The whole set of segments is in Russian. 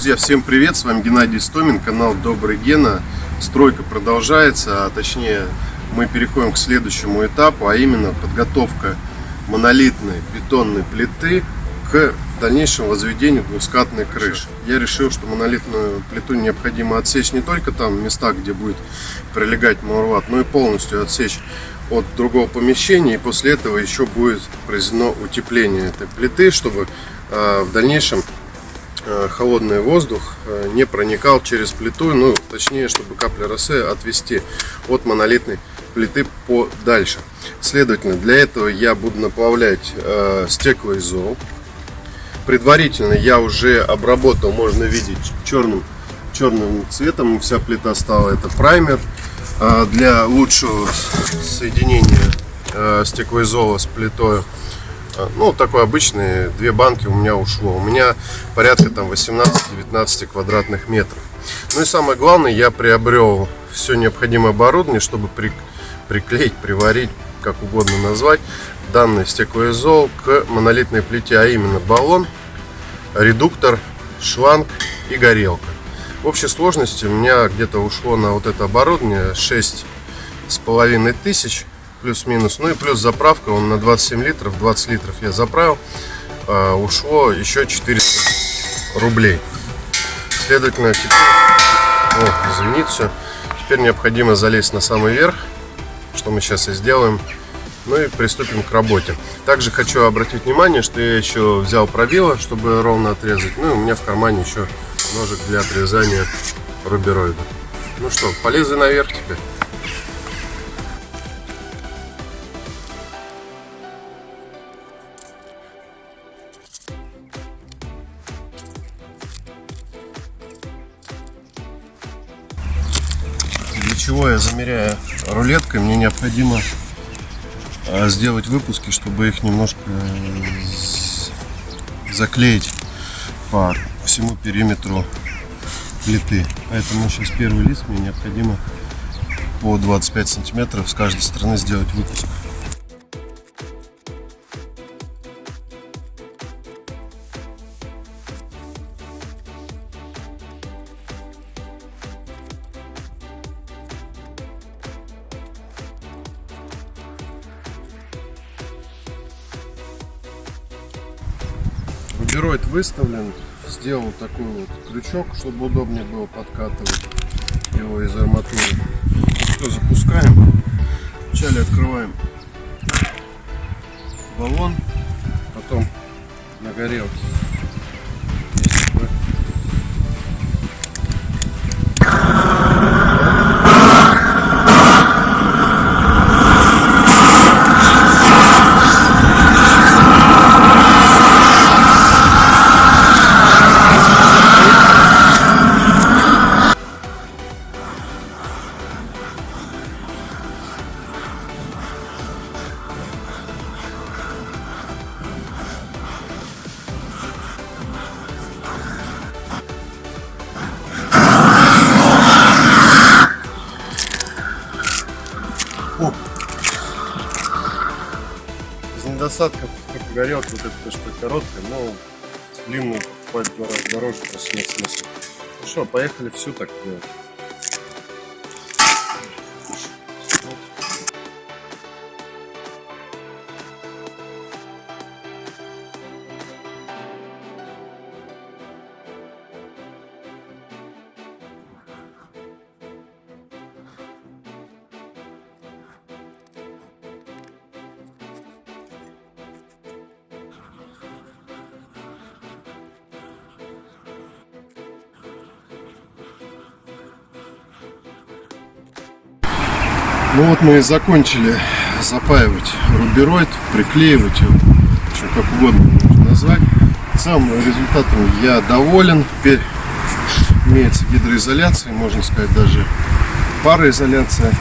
Друзья, всем привет! С вами Геннадий Стомин, канал Добрый Гена. Стройка продолжается, а точнее мы переходим к следующему этапу, а именно подготовка монолитной бетонной плиты к дальнейшему возведению двускатной крыши. Я решил, что монолитную плиту необходимо отсечь не только там в местах, где будет прилегать мурват, но и полностью отсечь от другого помещения. И после этого еще будет произведено утепление этой плиты, чтобы э, в дальнейшем холодный воздух э, не проникал через плиту, ну, точнее, чтобы капли росы отвести от монолитной плиты подальше. Следовательно, для этого я буду наплавлять э, стеклоизол. Предварительно я уже обработал, можно видеть черным, черным цветом, вся плита стала. Это праймер э, для лучшего соединения э, стеклоизола с плитой. А, ну, такой обычный, две банки у меня ушло. У меня порядка там 18-19 квадратных метров. Ну и самое главное, я приобрел все необходимое оборудование, чтобы при, приклеить, приварить, как угодно назвать, данный стеклоизол к монолитной плите, а именно баллон, редуктор, шланг и горелка. В общей сложности у меня где-то ушло на вот это оборудование 6 с половиной тысяч плюс-минус. Ну и плюс заправка, он на 27 литров, 20 литров я заправил. А, ушло еще 400 рублей. Следовательно, теперь, о, извините, все. Теперь необходимо залезть на самый верх, что мы сейчас и сделаем. Ну и приступим к работе. Также хочу обратить внимание, что я еще взял пробило, чтобы ровно отрезать. Ну и у меня в кармане еще ножик для отрезания рубероида. Ну что, полезли наверх теперь. Чего я замеряю рулеткой, мне необходимо а, сделать выпуски, чтобы их немножко заклеить по всему периметру плиты. Поэтому сейчас первый лист мне необходимо по 25 сантиметров с каждой стороны сделать выпуск. Рубероид выставлен. Сделал такой вот крючок, чтобы удобнее было подкатывать его из арматуры. Все, запускаем. Вначале открываем баллон, потом на горелке недостатков, как горелка, вот эта что короткая, но длинную покупать два раза дороже, просто нет. Ну что, поехали всю так делать. Ну вот мы и закончили запаивать рубероид, приклеивать его, что как угодно можно назвать. Сам результатом я доволен. Теперь имеется гидроизоляция, можно сказать даже пароизоляция.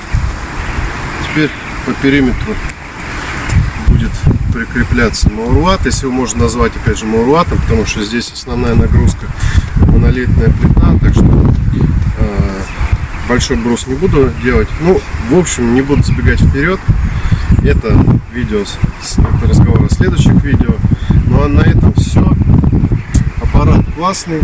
Теперь по периметру будет прикрепляться мауруат, если его можно назвать опять же мауруатом, потому что здесь основная нагрузка монолитная плита, так что большой брус не буду делать. Ну, в общем, не буду забегать вперед. Это видео, это разговор о следующих видео. Ну а на этом все. Аппарат классный.